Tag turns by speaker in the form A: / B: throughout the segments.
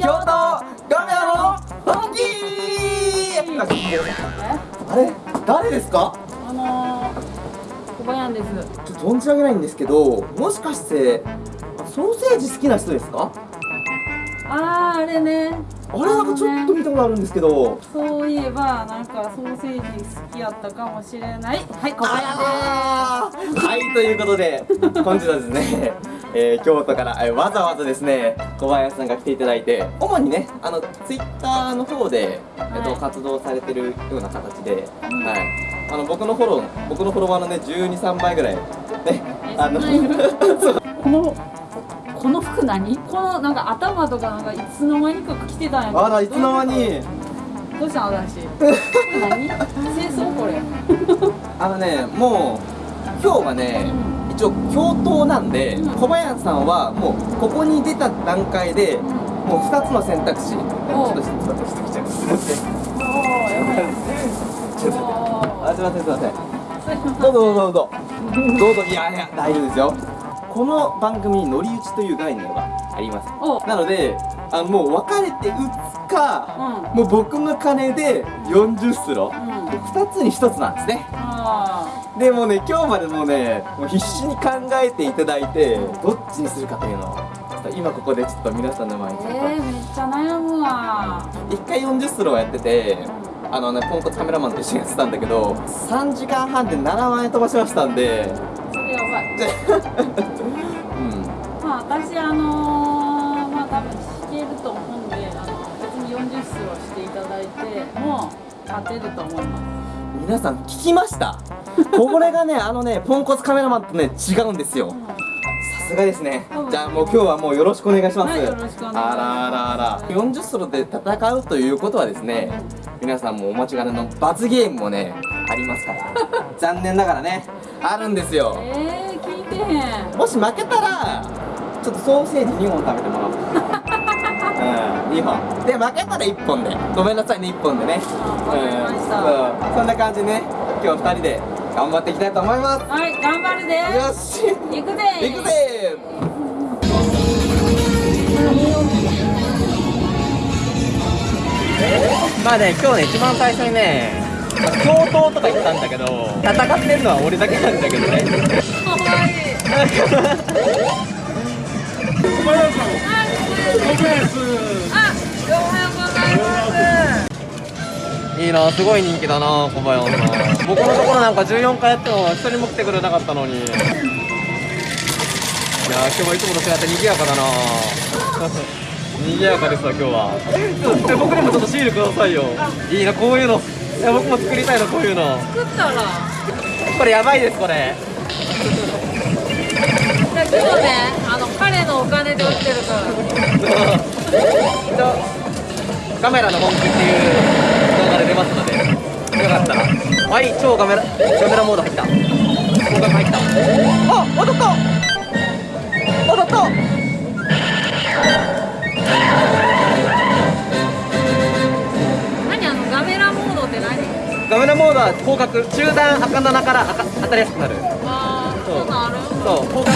A: 京都ガメラの本気あれ誰ですか？
B: あのー、小林です。
A: ちょっと存じ上げないんですけどもしかしてソーセージ好きな人ですか？
B: あー、あれね。
A: あれなんかちょっと見たことあるんですけど
B: そういえば、なんかソーセージ好きやったかもしれない。はい、小林
A: あーはいということで本日はですね、えー京都から、えーわざわざですね小林さんが来ていただいて主にねあのツイッターの方で、えっと
B: はい。
A: 活動されてるような形で、
B: うん。
A: はい。あの僕のフォロー僕のフォロワーのね123倍ぐらいね
B: え
A: あの
B: この、この服何？このなんか頭とかなんかいつの間にか着てたんや
A: あらいつの間に？
B: どうしたの私 何？清掃これ。
A: あのねもう今日はね一応京都なんで、
B: うん。
A: 小林さんはもうここに出た段階で
B: うん。
A: もう2つの選択肢ちょっとちょっとしてきちゃいません
B: おーやばい。
A: ちょっと
B: お
A: あすいませんすいませんどうぞどうぞどうぞ。どうぞ。いやいや大丈夫ですよ。この番組に乗り打ちという概念があります。
B: お。
A: なのであのもう別れて打つか、
B: う
A: もう僕の金で40スロ
B: うん。
A: 2つに1つなんですね。
B: あ
A: でもね今日までもうねもう必死に考えていただいてどっちにするかというのを今ここでちょっと皆さんの前にちょっと
B: ーえー、めっちゃ悩むわ。
A: 1回40スローやっててあのねポンコツカメラマンと一緒にやってたんだけど3時間半で7万円飛ばしましたんで。
B: それやばい。
A: うん。
B: まあ私あのー、まあ多分弾けると思うんであの別に40スローしていただいても勝てると思います。
A: 皆さん聞きました？これがねあのねポンコツカメラマンとね違うんですよ。さすがですね。
B: うん。
A: じゃあもう今日はもうよろしくお願いします、
B: はいよろしくお願いします。
A: あらあらあら。40スロで戦うということはですね皆さんもお待ちかねの罰ゲームもねありますから。残念ながらねあるんですよ。
B: えー、聞いてへん。
A: もし負けたらちょっとソーセージ2本食べてもらおう。うん2本。で負けたら1本で。ごめんなさいね1本でね。うん。そんな感じでね。今日2人で頑張っていきたいと思います。
B: はい頑張るで。
A: よし。
B: 行くぜ
A: 行くぜ。まあね今日ね一番最初にね教頭とか言ったんだけど戦ってるのは俺だけなんだけどね。
B: かわいい。あおい
A: いなすごい人気だな小林さん。僕のところなんか14回やっても一人も来てくれなかったのに。いやー今日はいつもと違って賑やかだな。賑やかですわ今日は。え僕にもちょっとシールくださいよ。いいなこういうの。いや僕も作りたいなこういうの。
B: 作ったら。
A: これやばいですこれ。
B: 今日ねあの彼のお金で売ってるから。
A: カメラの本気っていうますのでよかった。らはい超カメラカメラモード入った。広角入った。あ当たった。当たった。
B: 何あのガメラモードって何？
A: カメラモードは広角中段赤棚から赤当たりやすくなる。
B: あーそうなる。
A: そう広角。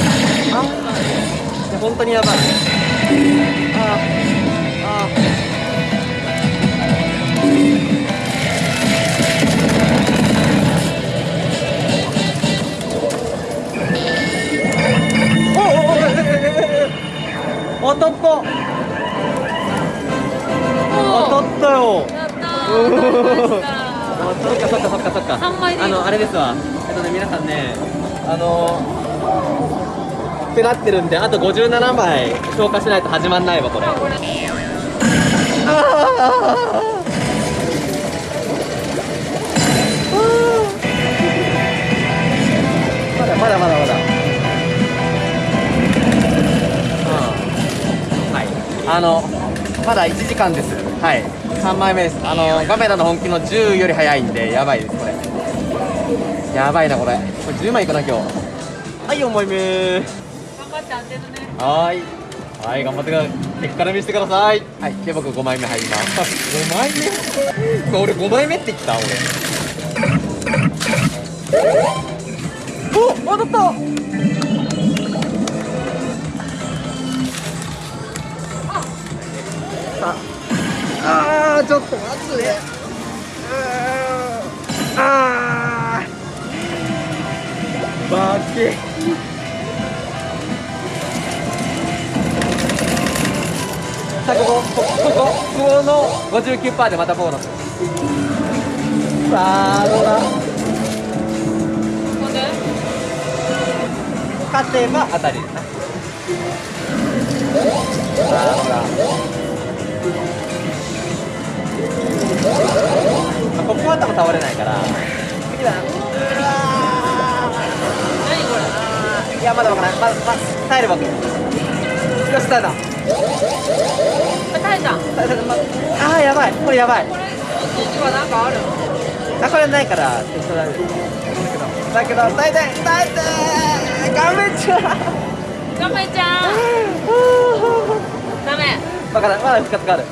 A: あ本当にやばい。ああお当たった当たったよ。
B: やった
A: そっかそっかそっかそっか。あのあれですわ。えっとね皆さんねあのってなってるんであと57枚消化しないと始まんないわこれ。
B: これ
A: あまだまだまだあのまだ1時間です。はい。3枚目です。あのカメラの本気の10より早いんでやばいですこれ。やばいなこれ。これ10枚いくな今日。はい4枚目。
B: 頑張って当てるね。
A: はーい。はい、頑張ってください。敵から見せてください。はい、で、僕5枚目入ります。5枚目？俺5枚目って言った俺。お当たったあーちょっと待ってあー。バケさあここここここの59%でまたボーナス。さあどうだ？勝てば。当たりですなさあどうだ？倒れないから。次だ
B: 何これ。
A: ーいやまだわからないまだ、ま耐えれば OK よし耐えた。
B: 耐えた。こ
A: 耐えた。まあーやばい。これやばい。
B: れ1はなんかある
A: あこれないから適当だけど。だけど耐えて耐えて頑張っちゃう。
B: ガメちゃん ダメ。
A: バカだまだ復活がある。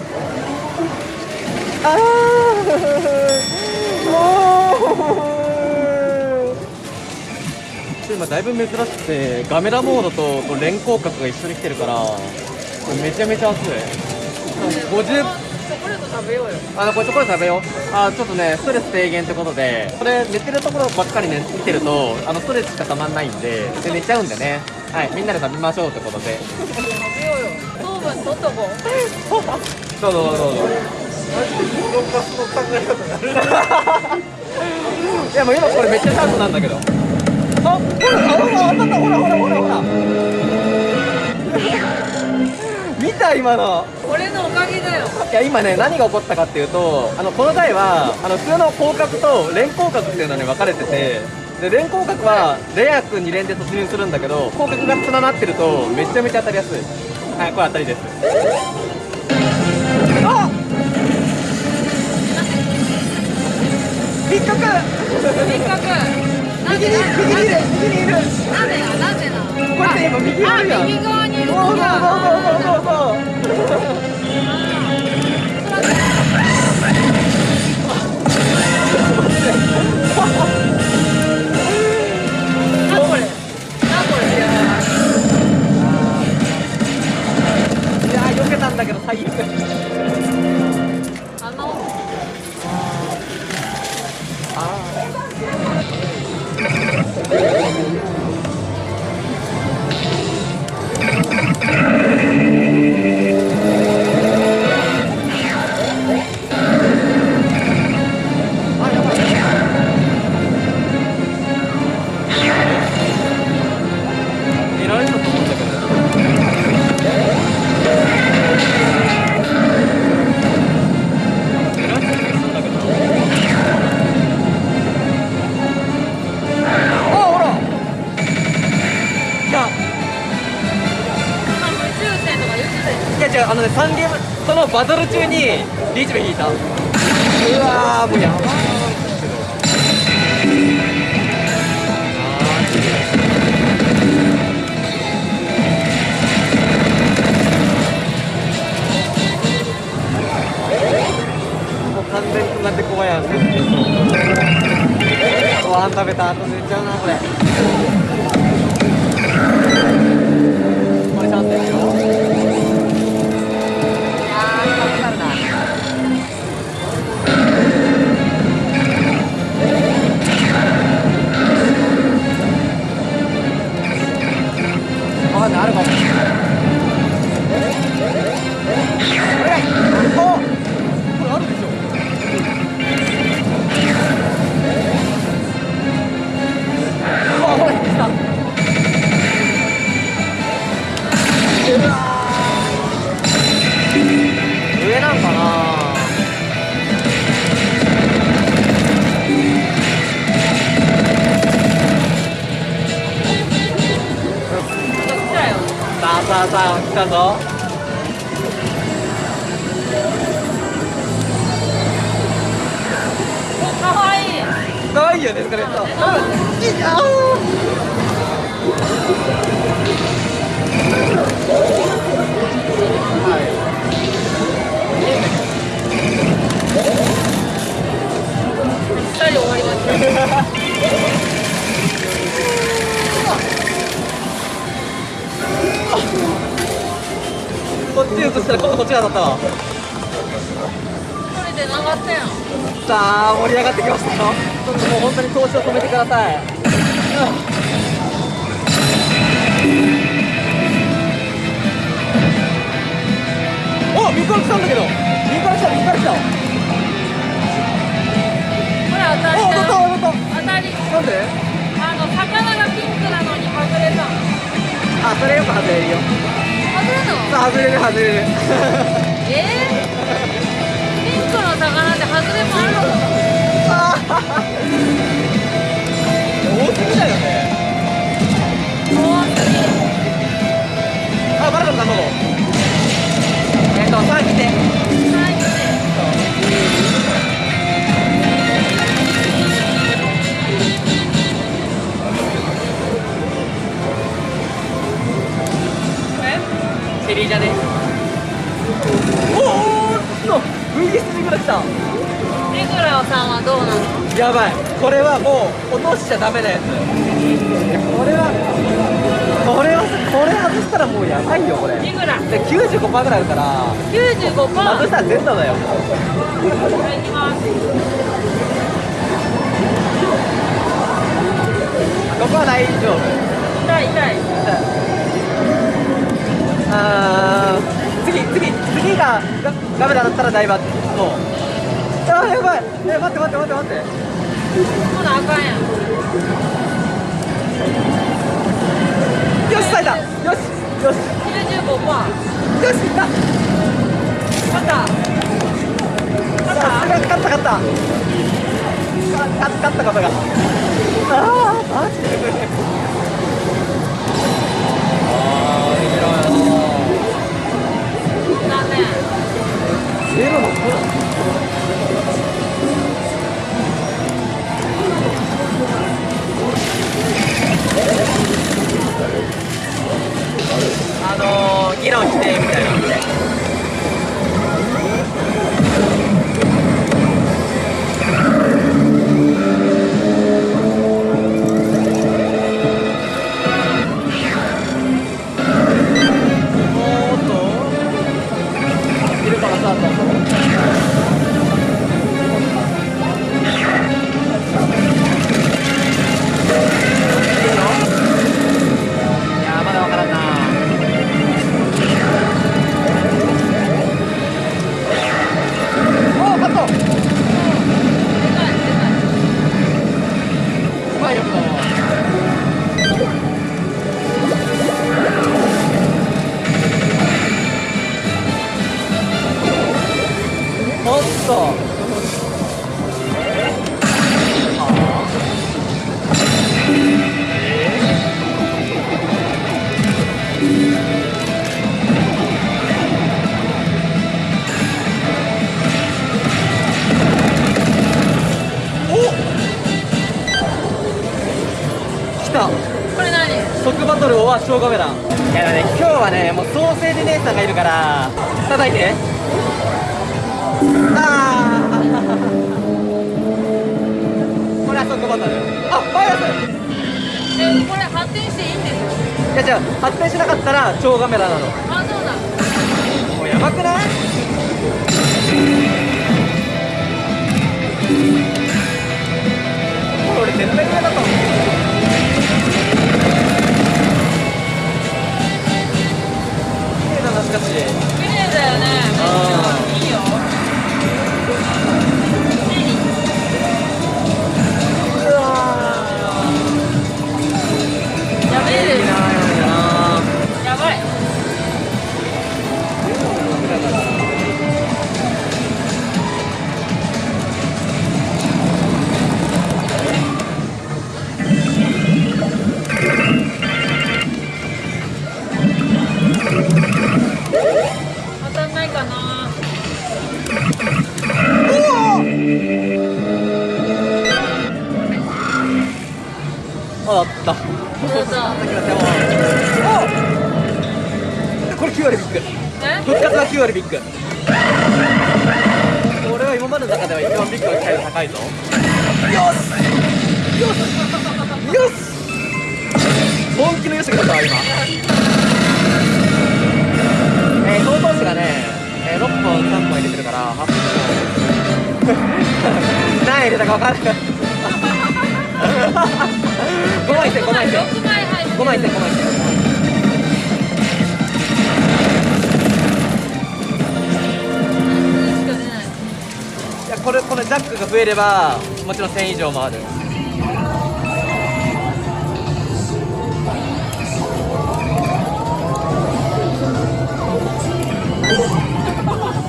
A: あー。もう今だいぶ珍しくてガメラモードとこう連光角が一緒に来てるからめちゃめちゃ熱い。50
B: チョコレート食べようよ
A: あのこれチョコレート食べよう。あちょっとねストレス低減ってことでこれ寝てるところばっかりね見てるとあのストレスしかたまんないんでで寝ちゃうんでね。はいみんなで食べましょうってことで。
B: 食べようよ。糖分取っとこう。
A: どうぞどうぞどう。ぞ いやもう今これめっちゃチャンスなんだけど。あほらほら当たっほらほらほらほら見た今の
B: これのおかげだよ
A: いや今ね何が起こったかっていうとあのこの台はあの普通の広角と連広角っていうのに分かれててで連広角はレア君に連で突入するんだけど広角がつなってるとめちゃめちゃ当たりやすいはいこれ当たりです引っかかる
B: せっかく。なん
A: 右に
B: で？
A: 右にいる右にいる。
B: なんでななんでな
A: こ今右にいるやん
B: あ右側にいる。
A: そうそうそうそうそう
B: なこれ。なこれ
A: いやー避けたんだけど最悪リーチベ引いたうわもうやばいもう完全につなってこばやんご飯食べた後寝ちゃうなこれ。わかん盛り上がってきましたよ。ちょっともう本当に投資を止めてください、お右から来たんだけど。右から来た右から来た。
B: これ当たり
A: お当たった
B: だ
A: 当たっ
B: 当たり。
A: たなんで？
B: あの魚がピンクなのに外れた。
A: あそれよく外れるよ。
B: 外れたの？
A: 外れる外れる。
B: えー、ピンクの魚って外れもあるの？
A: 多すぎだよね
B: 怖す。ぎ
A: あバラ卵えっとさあ来て
B: はい来て
A: チェリージャですおおおっと VS にから来た
B: レグラさんはどうなの
A: やばい。これはもう落としちゃダメなやつこれはこれはこれ外したらもうやばいよこれ。で
B: レグラ
A: 95%ぐらいあるから。
B: 95%
A: 外したら全裸だよ。
B: これいきます
A: ここは大丈夫。
B: 痛い痛い。
A: あー次次次がガガメラだったら大罰もうあーやばい。え待って待って待って待って。
B: ほなあかんやん。
A: よし咲いた。よしよし。
B: 95%
A: よしいった。
B: 勝った。勝
A: さす
B: っ
A: が勝った。勝ったか勝勝ったことがああマジで。ゼロのあのー、議論してみたいなおーっバトルは超カメラいやだね今日はねもうソーセージ姉さんがいるから叩いて。ああ これは即バトル。あファイアス。
B: えこれ発展していいんですよ
A: いやじゃあ発展しなかったら超カメラなの。
B: あそうだ。
A: もうやばくない？復活は9割ビッグこれは今までの中では一番ビッグの機会が高いぞよしよしよし。本気のよしが出たわ今。えー、相当値がね、えー、6本3本入れてるから8本。何入れたか分からない5枚いって5枚いって
B: 6枚入って
A: 5枚いって5枚い。ってこれこれジャックが増えればもちろん1000以上もある。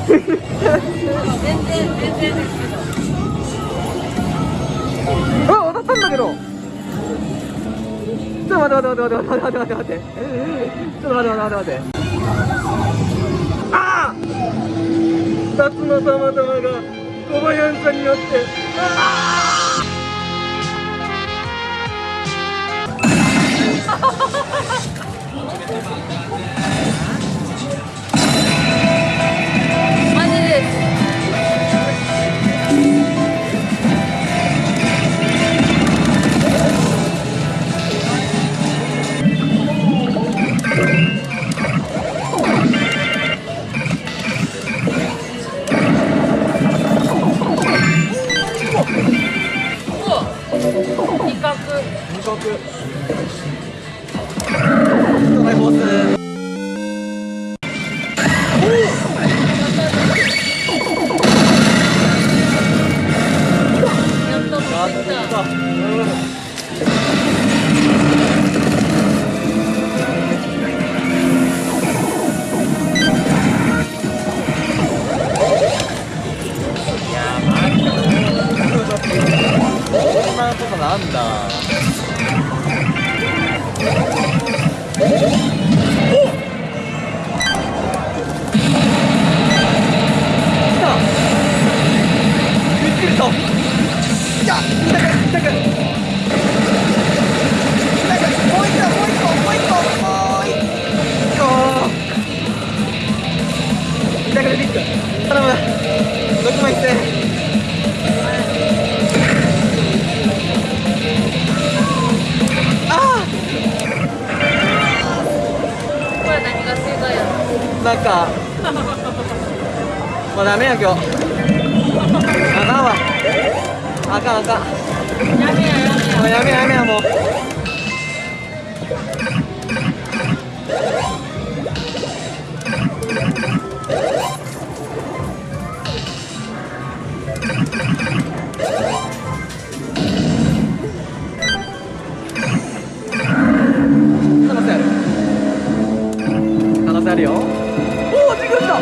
B: 全然全然ですけど。
A: あ当たったんだけど。ちょっと待って待って待って待って待って待って待ってちょっと待って待って待って。待ってああ2つのたまたまがおば
B: や
A: んさんによって。ああ痛くてびっくり頼む。6枚いってなんかもうダメや今日あかんわあかんあかん
B: やめややめや
A: もうやめややめやもう可能性あるよ。おおジグラ来た。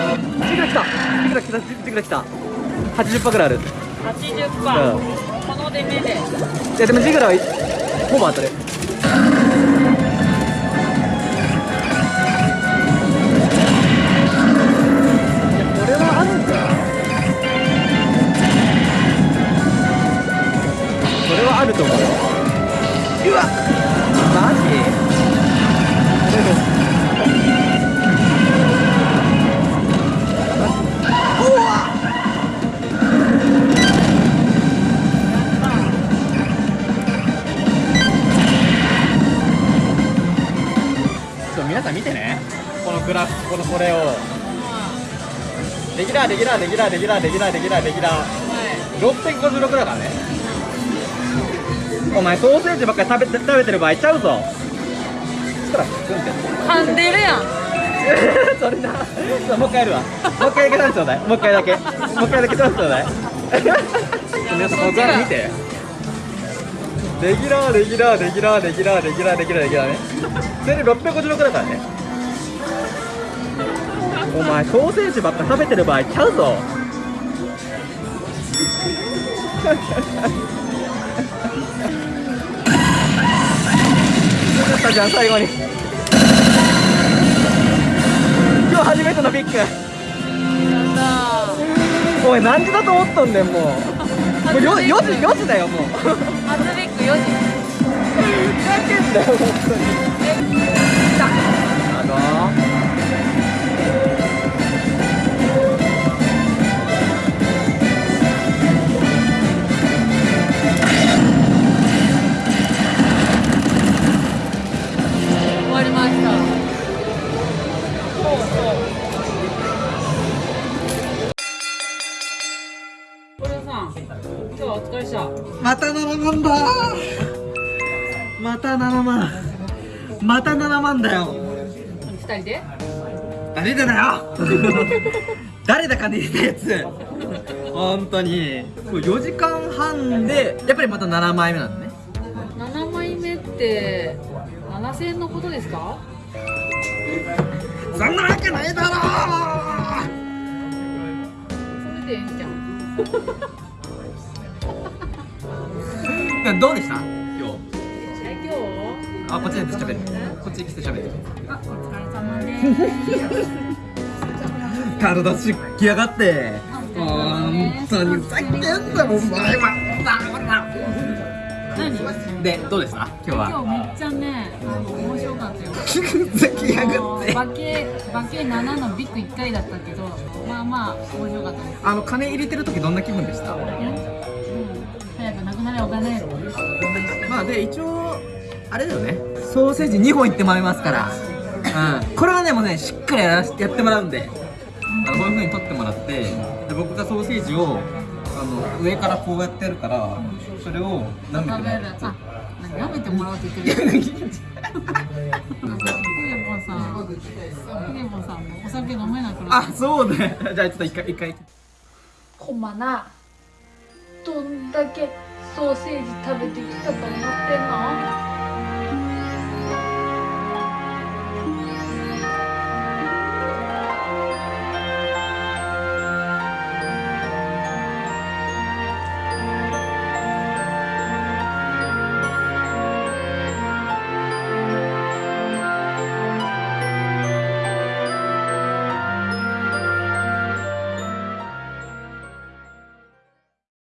A: ジグラ来た。ジグラ来た。ジグラ来た。80%ぐらいある。
B: 80%、この出目で。
A: いやでもジグラはほぼ当たる皆さん見てね。このグラフこのこれを。レギュラーレギュラーレギュラーレギュラーレギュラーレギュラーレギュラー。656だからね。お前ソーセージばっかり食べて食べてる場合ちゃうぞ。そしたらクンって
B: 噛んでるやん。
A: それな。そうもう一回やるわ。もう一回だけチャンスちょうだい。もう一回だけ。もう一回だけチャンスちょうだい。皆さんこのグラフ見て。レギュラーレギュラーレギュラーレギュラーレギュラーレギュラーレギュラーねそれで656だからね。お前ソーセージばっか食べてる場合ちゃうぞ。よかったじゃん最後に。今日初めてのビッグ
B: やった
A: おい何時だと思っとんねんもう。もうよ4時4時だよもう。
B: ー初ビッグ4時
A: ふざけんなよ本当に
B: 終わりました。これさお疲れした。
A: また7万だ。また7万。また7万だよ。
B: 二人で？
A: 誰だよ。誰だかねえやつ。本当に。4時間半でやっぱりまた7枚目なんだね。
B: 7枚目って7000円のことですか？
A: そんなわけないだろ
B: それでええんじゃん
A: どうでした？今日。
B: え今日
A: あこっちで喋るこっち来て喋る
B: あお疲れ様です
A: 体しっきやがって。本当にふざけんなお前。は
B: 何？
A: でどうでした今日は。
B: 今日めっちゃねあの面白かったよ。
A: ふざけやがって。
B: バケバケ7のビッグ1回だったけどまあまあ面白かったです。
A: あの金入れてる時どんな気分でした？
B: うん。早くなくなれお金。
A: まあで一応あれだよね。ソーセージ2本いってもらいますから、うん、これはねもうねしっかりやらしやってもらうんで。あのこういう風に取ってもらって。で僕がソーセージをあの上からこうやってやるからそれを舐めてもらう
B: めてもらおうって言ってる。さん。さん。もお酒飲めなくなっ
A: あそうね。じゃあちょっと一回一回。
C: コマなどんだけソーセージ食べてきたと思ってんの？